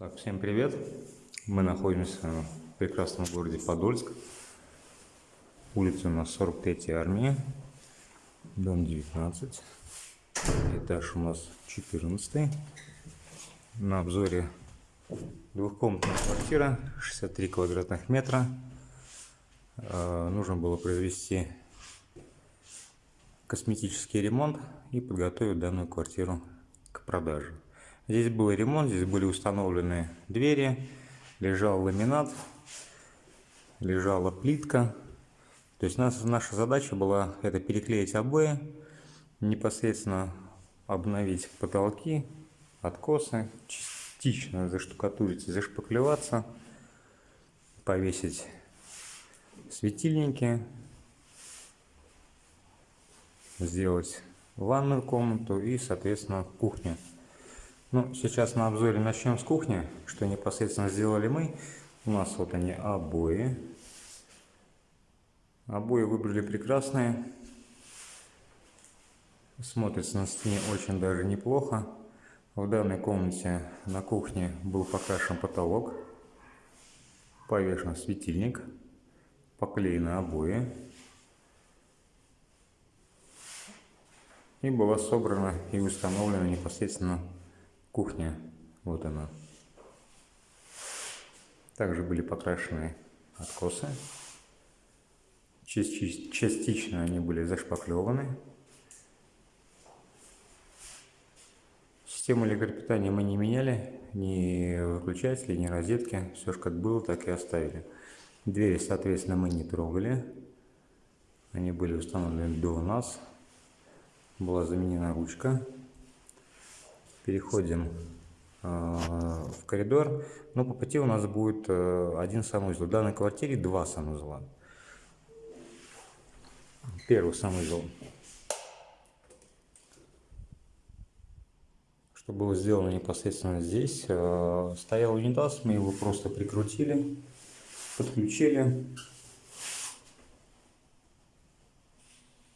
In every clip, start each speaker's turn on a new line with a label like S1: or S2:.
S1: Так, всем привет! Мы находимся в прекрасном городе Подольск. Улица у нас 43 армия, дом 19, этаж у нас 14. На обзоре двухкомнатная квартира, 63 квадратных метра. Э, нужно было произвести косметический ремонт и подготовить данную квартиру к продаже. Здесь был ремонт, здесь были установлены двери, лежал ламинат, лежала плитка. То есть наша, наша задача была это переклеить обои, непосредственно обновить потолки, откосы, частично заштукатурить, зашпаклеваться, повесить светильники, сделать ванную комнату и, соответственно, кухню. Ну, сейчас на обзоре начнем с кухни, что непосредственно сделали мы. У нас вот они обои. Обои выбрали прекрасные. Смотрится на стене очень даже неплохо. В данной комнате на кухне был покрашен потолок, повешен светильник, поклеены обои. И была собрана и установлена непосредственно Кухня, вот она. Также были покрашены откосы. Частично они были зашпаклеваны. Систему электропитания мы не меняли, ни выключатели, ни розетки. Все же как было, так и оставили. Двери, соответственно, мы не трогали. Они были установлены до нас. Была заменена ручка переходим э, в коридор. Но по пути у нас будет э, один санузел. В данной квартире два санузла. Первый санузел. Что было сделано непосредственно здесь. Э, стоял унитаз, мы его просто прикрутили, подключили.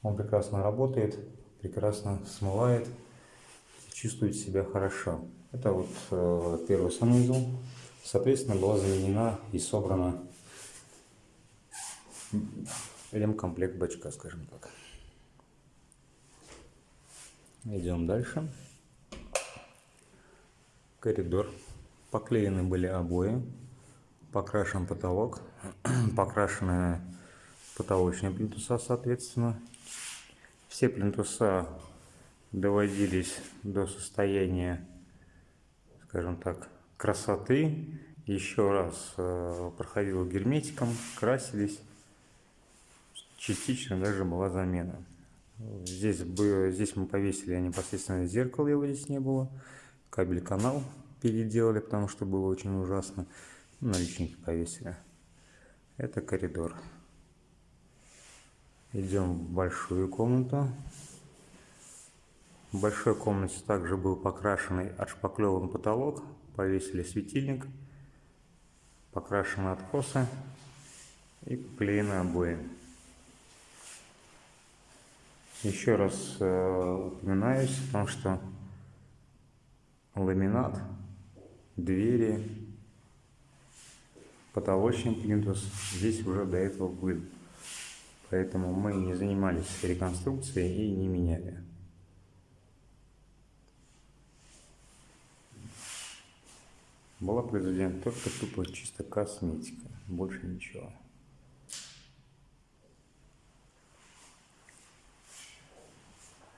S1: Он прекрасно работает, прекрасно смывает чувствует себя хорошо. Это вот э, первый санузел. Соответственно, была заменена и собрана ремкомплект бачка, скажем так. Идем дальше. Коридор. Поклеены были обои. Покрашен потолок. Покрашены потолочные плинтуса, соответственно. Все плинтуса доводились до состояния, скажем так, красоты. Еще раз э, проходил герметиком, красились. Частично даже была замена. Здесь, здесь мы повесили непосредственно зеркало, его здесь не было. Кабель-канал переделали, потому что было очень ужасно. Наличники повесили. Это коридор. Идем в большую комнату. В большой комнате также был покрашенный отшпаклеван потолок, повесили светильник, покрашены откосы и поклеены обои. Еще раз э, упоминаюсь о том, что ламинат, двери, потолочный плинтус здесь уже до этого был. Поэтому мы не занимались реконструкцией и не меняли. Была произведена только тупо чисто косметика, больше ничего.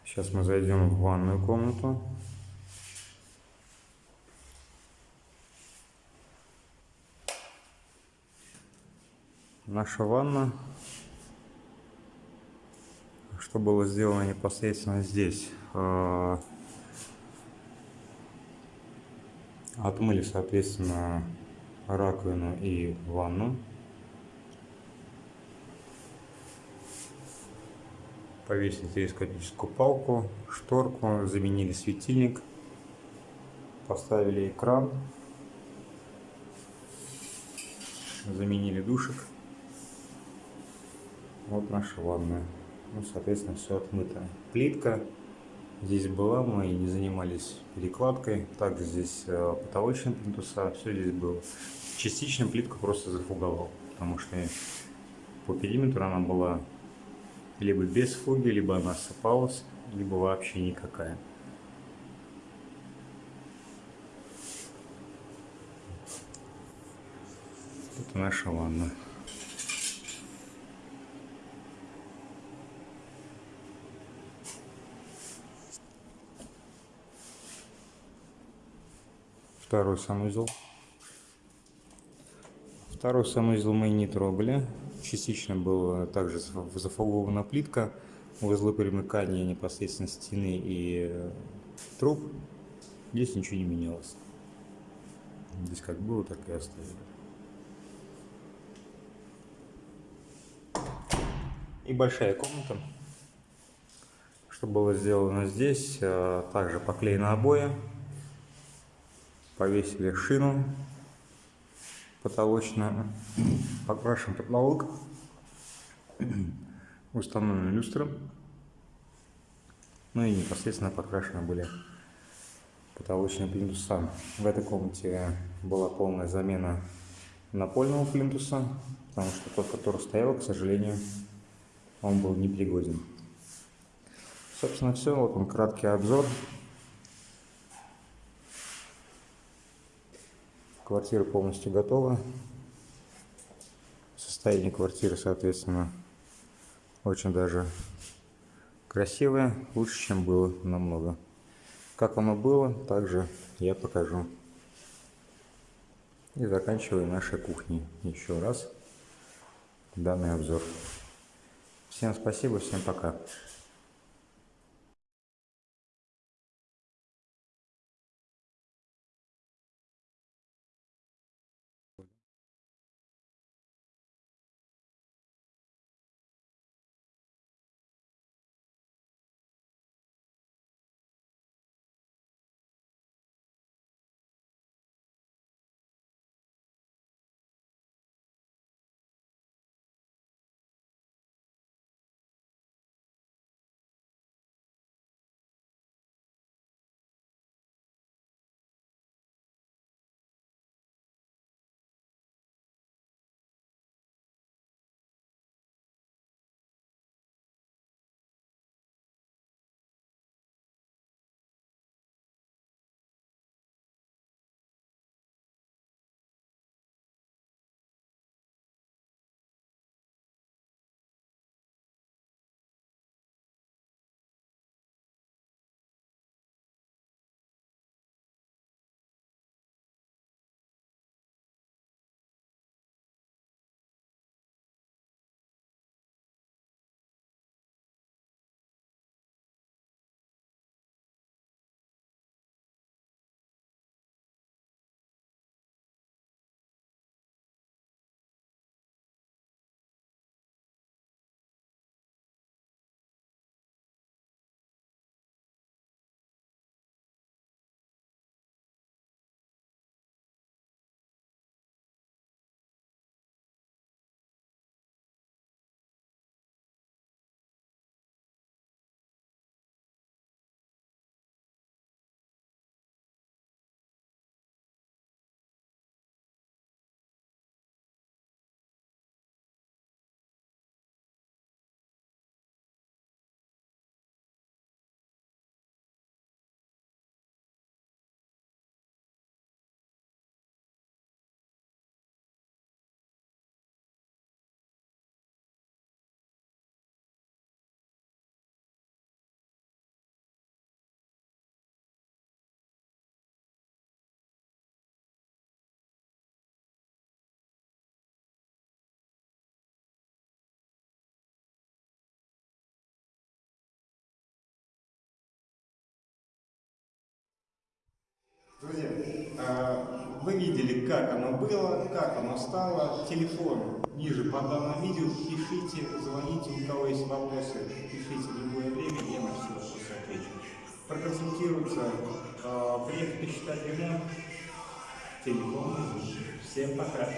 S1: Сейчас мы зайдем в ванную комнату. Наша ванна, что было сделано непосредственно здесь. Отмыли, соответственно, раковину и ванну. Повесили телескопическую палку, шторку, заменили светильник, поставили экран, заменили душек. Вот наша ванная. Ну, соответственно, все отмыто. Плитка, здесь была, мы не занимались перекладкой. Также здесь э, потолочные плинтуса, все здесь было. Частично плитку просто зафуговал, потому что по периметру она была либо без фуги, либо она осыпалась, либо вообще никакая. Это наша ванна. Второй санузел. Второй санузел мы не трогали. Частично была также зафугована плитка. Узлы примыкания непосредственно стены и э, труб. Здесь ничего не менялось. Здесь как было, так и оставили. И большая комната. Что было сделано здесь, э, также поклеены обои повесили шину потолочную, покрашен потолок, установлена люстра, ну и непосредственно покрашены были потолочные плинтуса. В этой комнате была полная замена напольного плинтуса, потому что тот, который стоял, к сожалению, он был непригоден. Собственно, все. Вот он краткий обзор Квартира полностью готова. Состояние квартиры, соответственно, очень даже красивое, лучше, чем было намного. Как оно было, также я покажу. И заканчиваю нашей кухней еще раз данный обзор. Всем спасибо, всем пока.
S2: Вы видели, как оно было, как оно стало. Телефон ниже по данному видео. Пишите, звоните, у кого есть вопросы, пишите в любое время, я на все вопросы отвечу. Проконсультируйте, а, приехать посчитать ремонт. Телефон. Всем пока.